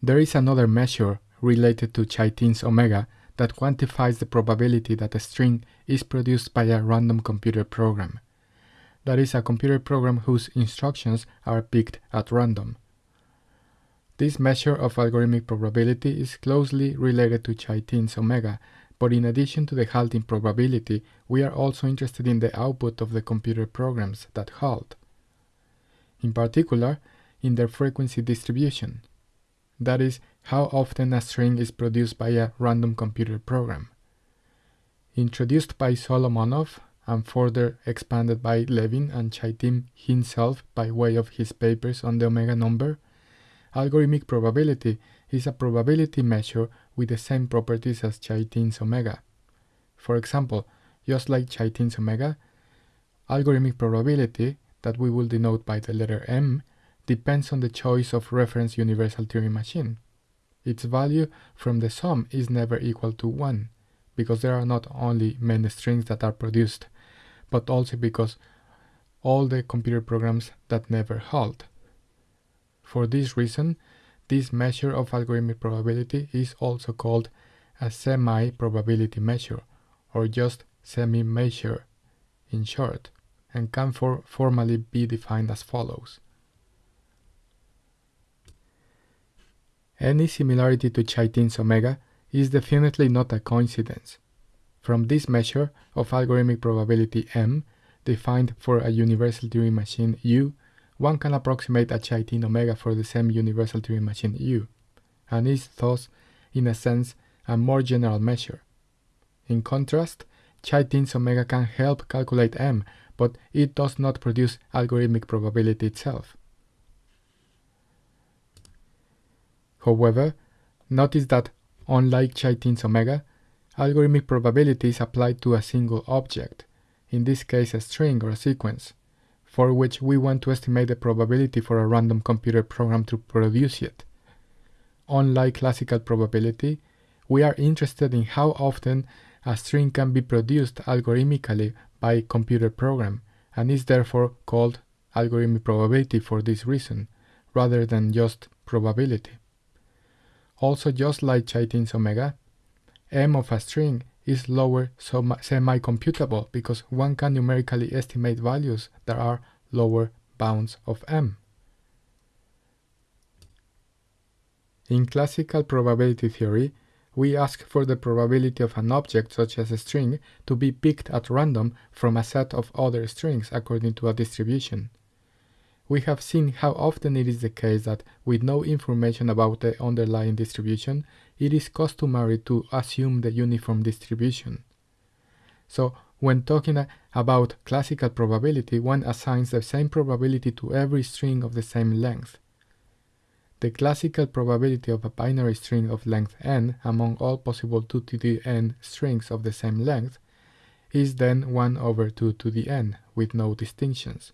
There is another measure related to Chaitin's omega that quantifies the probability that a string is produced by a random computer program. That is a computer program whose instructions are picked at random. This measure of algorithmic probability is closely related to Chaitin's omega, but in addition to the halting probability, we are also interested in the output of the computer programs that halt. In particular, in their frequency distribution. That is, how often a string is produced by a random computer program. Introduced by Solomonoff and further expanded by Levin and Chaitin himself by way of his papers on the omega number, algorithmic probability is a probability measure with the same properties as Chaitin's omega. For example, just like Chaitin's omega, algorithmic probability, that we will denote by the letter m, depends on the choice of reference universal Turing machine. Its value from the sum is never equal to 1, because there are not only many strings that are produced, but also because all the computer programs that never halt. For this reason, this measure of algorithmic probability is also called a semi-probability measure, or just semi-measure in short, and can for formally be defined as follows. Any similarity to Chaitin's omega is definitely not a coincidence. From this measure of algorithmic probability m, defined for a universal Turing machine U, one can approximate a Chaitin omega for the same universal Turing machine U, and is thus, in a sense, a more general measure. In contrast, Chaitin's omega can help calculate m, but it does not produce algorithmic probability itself. However, notice that, unlike Chaitin's omega, algorithmic probability is applied to a single object, in this case a string or a sequence, for which we want to estimate the probability for a random computer program to produce it. Unlike classical probability, we are interested in how often a string can be produced algorithmically by a computer program, and is therefore called algorithmic probability for this reason, rather than just probability. Also just like Chaitin's omega, m of a string is lower semi-computable because one can numerically estimate values that are lower bounds of m. In classical probability theory, we ask for the probability of an object such as a string to be picked at random from a set of other strings according to a distribution we have seen how often it is the case that with no information about the underlying distribution, it is customary to assume the uniform distribution. So, when talking about classical probability, one assigns the same probability to every string of the same length. The classical probability of a binary string of length n among all possible 2 to the n strings of the same length is then 1 over 2 to the n, with no distinctions.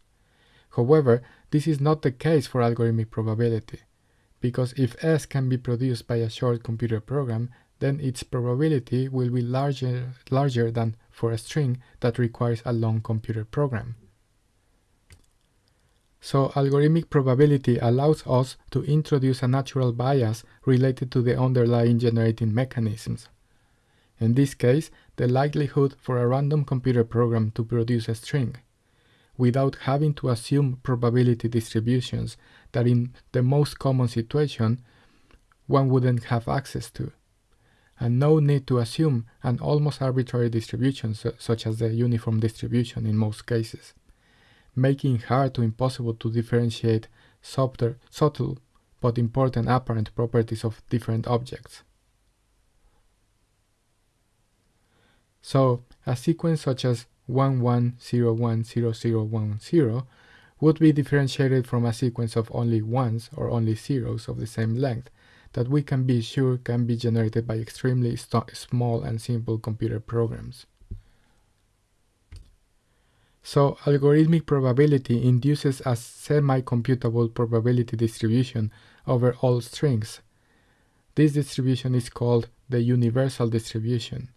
However, this is not the case for algorithmic probability, because if S can be produced by a short computer program, then its probability will be larger, larger than for a string that requires a long computer program. So algorithmic probability allows us to introduce a natural bias related to the underlying generating mechanisms. In this case, the likelihood for a random computer program to produce a string without having to assume probability distributions that in the most common situation one wouldn't have access to. And no need to assume an almost arbitrary distribution su such as the uniform distribution in most cases, making hard to impossible to differentiate subtle, subtle but important apparent properties of different objects. So, a sequence such as 11010010 would be differentiated from a sequence of only ones or only zeros of the same length that we can be sure can be generated by extremely small and simple computer programs. So algorithmic probability induces a semi-computable probability distribution over all strings. This distribution is called the universal distribution.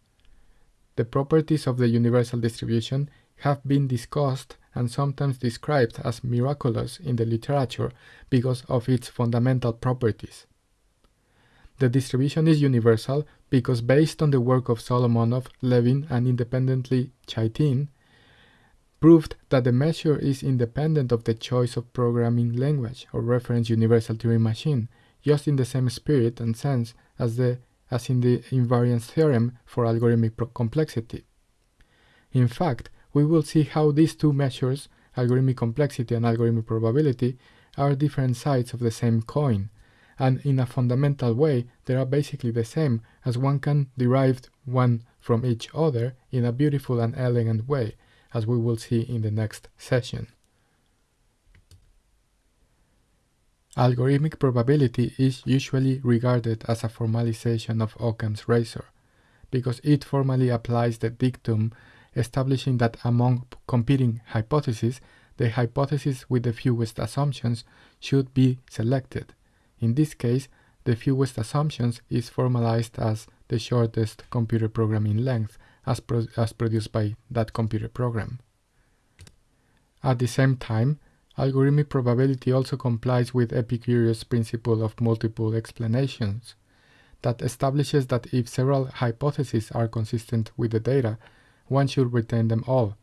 The properties of the universal distribution have been discussed and sometimes described as miraculous in the literature because of its fundamental properties. The distribution is universal because based on the work of Solomonoff, Levin, and independently Chaitin, proved that the measure is independent of the choice of programming language or reference universal Turing machine, just in the same spirit and sense as, the, as in the invariance theorem for algorithmic complexity. In fact, we will see how these two measures, algorithmic complexity and algorithmic probability, are different sides of the same coin, and in a fundamental way they are basically the same as one can derive one from each other in a beautiful and elegant way, as we will see in the next session. Algorithmic probability is usually regarded as a formalization of Occam's razor, because it formally applies the dictum establishing that among competing hypotheses, the hypothesis with the fewest assumptions should be selected. In this case, the fewest assumptions is formalized as the shortest computer program in length as, pro as produced by that computer program. At the same time, algorithmic probability also complies with Epicurus' principle of multiple explanations that establishes that if several hypotheses are consistent with the data, one should retain them all.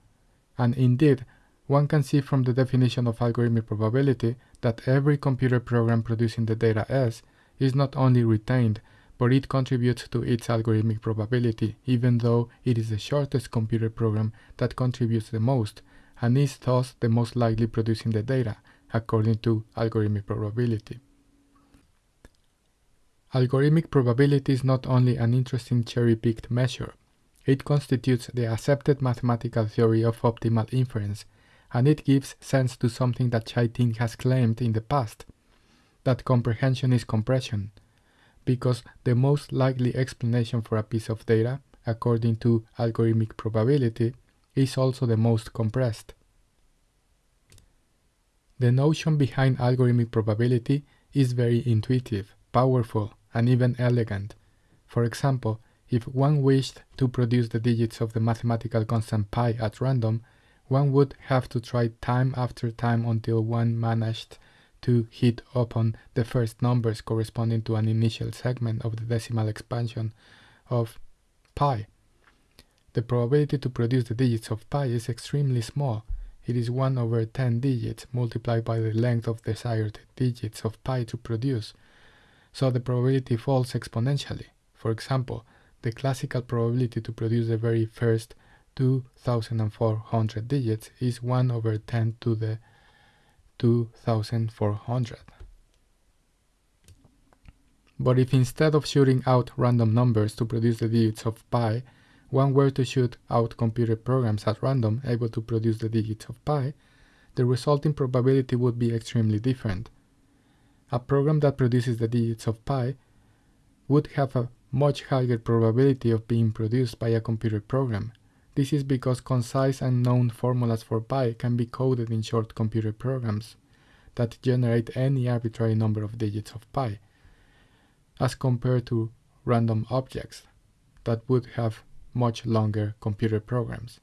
And indeed, one can see from the definition of algorithmic probability that every computer program producing the data S is not only retained, but it contributes to its algorithmic probability, even though it is the shortest computer program that contributes the most, and is thus the most likely producing the data, according to algorithmic probability. Algorithmic probability is not only an interesting cherry-picked measure, it constitutes the accepted mathematical theory of optimal inference, and it gives sense to something that Chaitin has claimed in the past, that comprehension is compression, because the most likely explanation for a piece of data, according to algorithmic probability, is also the most compressed. The notion behind algorithmic probability is very intuitive, powerful, and even elegant. For example, if one wished to produce the digits of the mathematical constant pi at random, one would have to try time after time until one managed to hit upon the first numbers corresponding to an initial segment of the decimal expansion of pi. The probability to produce the digits of pi is extremely small. It is 1 over 10 digits multiplied by the length of desired digits of pi to produce. So the probability falls exponentially. For example, the classical probability to produce the very first 2400 digits is 1 over 10 to the 2400. But if instead of shooting out random numbers to produce the digits of pi, one were to shoot out computer programs at random able to produce the digits of pi, the resulting probability would be extremely different. A program that produces the digits of pi would have a much higher probability of being produced by a computer program. This is because concise and known formulas for pi can be coded in short computer programs that generate any arbitrary number of digits of pi, as compared to random objects that would have much longer computer programs.